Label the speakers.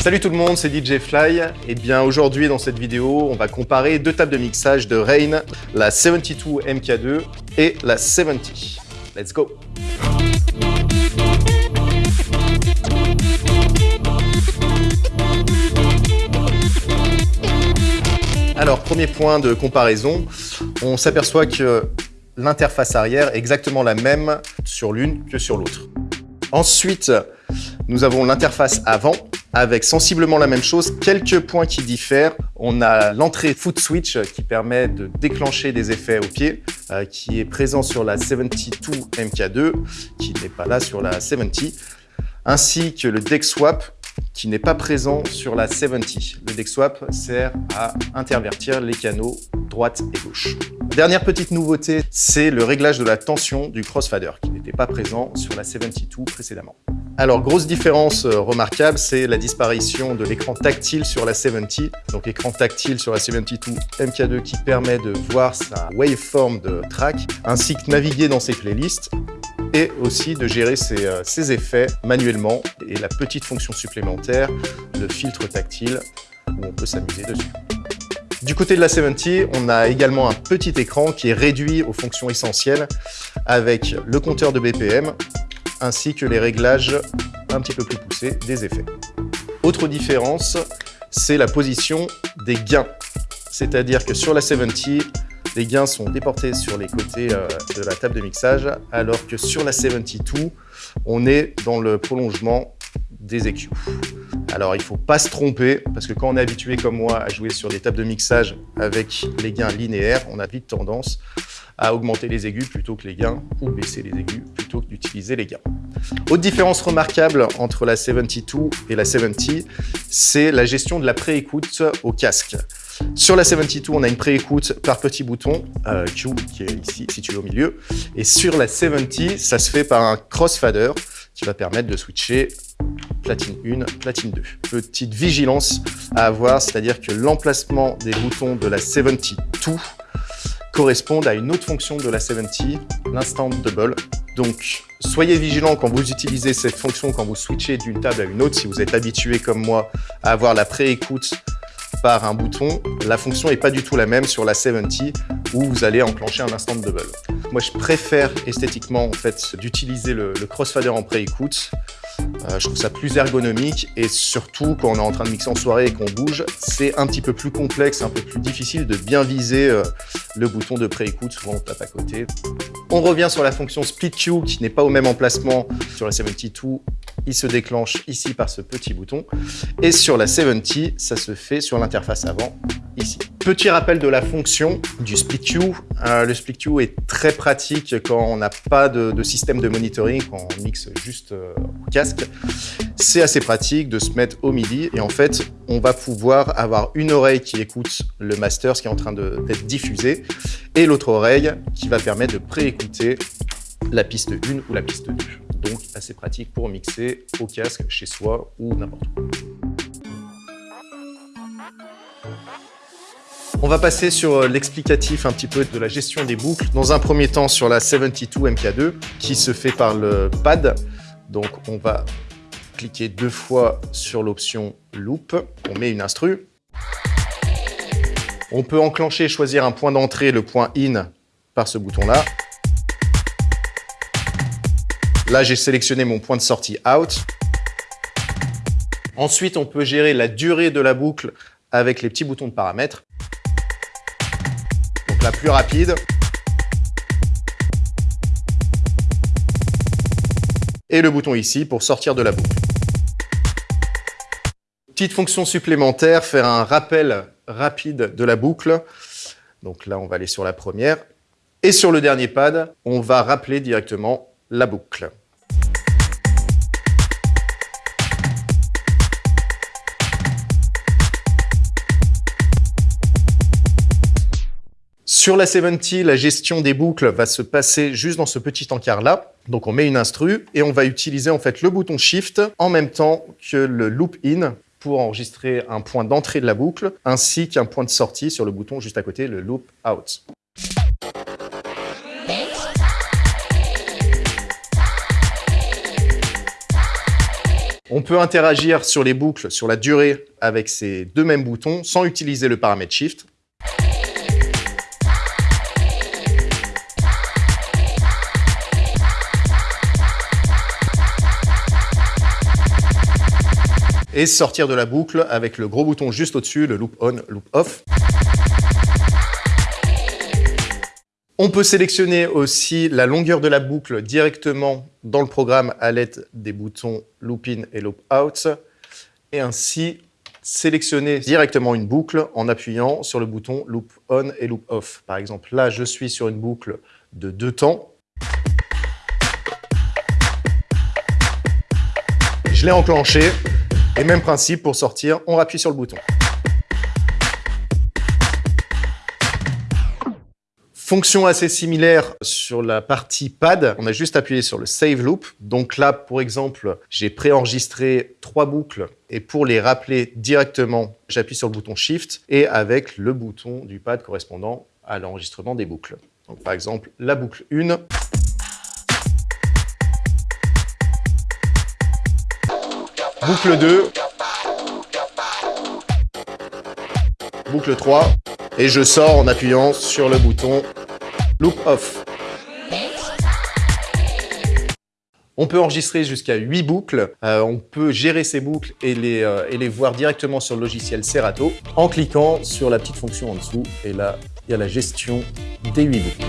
Speaker 1: Salut tout le monde, c'est DJ Fly. Et bien aujourd'hui dans cette vidéo, on va comparer deux tables de mixage de Rain, la 72 MK2 et la 70. Let's go point de comparaison, on s'aperçoit que l'interface arrière est exactement la même sur l'une que sur l'autre. Ensuite, nous avons l'interface avant avec sensiblement la même chose, quelques points qui diffèrent. On a l'entrée foot switch qui permet de déclencher des effets au pied, euh, qui est présent sur la 72 MK2, qui n'est pas là sur la 70, ainsi que le deck swap qui n'est pas présent sur la 70. Le deck swap sert à intervertir les canaux droite et gauche. Dernière petite nouveauté, c'est le réglage de la tension du crossfader qui n'était pas présent sur la 72 précédemment. Alors, grosse différence euh, remarquable, c'est la disparition de l'écran tactile sur la 70. Donc, écran tactile sur la 72 MK2 qui permet de voir sa waveform de track, ainsi que naviguer dans ses playlists et aussi de gérer ses, ses, euh, effets manuellement et la petite fonction supplémentaire, le filtre tactile, où on peut s'amuser dessus. Du côté de la 70, on a également un petit écran qui est réduit aux fonctions essentielles avec le compteur de BPM ainsi que les réglages un petit peu plus poussés des effets. Autre différence, c'est la position des gains. C'est-à-dire que sur la 70, les gains sont déportés sur les côtés euh, de la table de mixage, alors que sur la 72, on est dans le prolongement des EQ. Alors il ne faut pas se tromper, parce que quand on est habitué comme moi à jouer sur des tables de mixage avec les gains linéaires, on a vite tendance à augmenter les aigus plutôt que les gains, ou baisser les aigus plutôt que d'utiliser les gains. Autre différence remarquable entre la 72 et la 70, c'est la gestion de la pré-écoute au casque. Sur la 72, on a une pré-écoute par petit bouton, euh, Q, qui est ici situé au milieu. Et sur la 70, ça se fait par un crossfader qui va permettre de switcher platine 1, platine 2. Petite vigilance à avoir, c'est-à-dire que l'emplacement des boutons de la 72 correspondent à une autre fonction de la 70, l'instant double. Donc, soyez vigilant quand vous utilisez cette fonction, quand vous switchez d'une table à une autre. Si vous êtes habitué, comme moi, à avoir la pré-écoute par un bouton, la fonction n'est pas du tout la même sur la 70 où vous allez enclencher un instant double. Moi, je préfère esthétiquement en fait d'utiliser le, le crossfader en pré-écoute euh, je trouve ça plus ergonomique et surtout quand on est en train de mixer en soirée et qu'on bouge, c'est un petit peu plus complexe, un peu plus difficile de bien viser euh, le bouton de pré-écoute, souvent on tape à côté. On revient sur la fonction Split Q qui n'est pas au même emplacement sur la 72, il se déclenche ici par ce petit bouton et sur la 70, ça se fait sur l'interface avant ici. Petit rappel de la fonction du split queue. Euh, le split queue est très pratique quand on n'a pas de, système de monitoring, quand on mixe juste euh, au casque. C'est assez pratique de se mettre au MIDI et en fait, on va pouvoir avoir une oreille qui écoute le master, ce qui est en train d'être diffusé, et l'autre oreille qui va permettre de préécouter la piste 1 ou la piste 2. Donc assez pratique pour mixer au casque, chez soi ou n'importe où. On va passer sur euh, l'explicatif un petit peu de la gestion des boucles. Dans un premier temps sur la 72 MK2 qui se fait par le pad. Donc on va cliquer deux fois sur l'option loop. On met une instru. On peut enclencher choisir un point d'entrée, le point in, par ce bouton-là. Là, j'ai sélectionné mon point de sortie out. Ensuite, on peut gérer la durée de la boucle avec les petits boutons de paramètres la plus rapide. Et le bouton ici pour sortir de la boucle. Petite fonction supplémentaire, faire un rappel rapide de la boucle. Donc là, on va aller sur la première. Et sur le dernier pad, on va rappeler directement la boucle. Sur la 70, la gestion des boucles va se passer juste dans ce petit encart-là. Donc on met une instru et on va utiliser en fait le bouton Shift en même temps que le loop in pour enregistrer un point d'entrée de la boucle, ainsi qu'un point de sortie sur le bouton juste à côté, le Loop Out. On peut interagir sur les boucles, sur la durée, avec ces deux mêmes boutons sans utiliser le paramètre Shift. Et sortir de la boucle avec le gros bouton juste au-dessus, le Loop On, Loop Off. On peut sélectionner aussi la longueur de la boucle directement dans le programme à l'aide des boutons Loop In et Loop Out et ainsi sélectionner directement une boucle en appuyant sur le bouton Loop On et Loop Off. Par exemple, là, je suis sur une boucle de deux temps. Je l'ai enclenché et même principe pour sortir, on appuie sur le bouton. Fonction assez similaire sur la partie pad, on a juste appuyé sur le Save Loop. Donc là, pour exemple, j'ai préenregistré trois boucles et pour les rappeler directement, j'appuie sur le bouton Shift et avec le bouton du pad correspondant à l'enregistrement des boucles. Donc par exemple, la boucle 1. Boucle 2. Boucle 3. Et je sors en appuyant sur le bouton Loop Off. On peut enregistrer jusqu'à 8 boucles. Euh, on peut gérer ces boucles et les, euh, et les voir directement sur le logiciel Serato en cliquant sur la petite fonction en dessous. Et là, il y a la gestion des 8 boucles.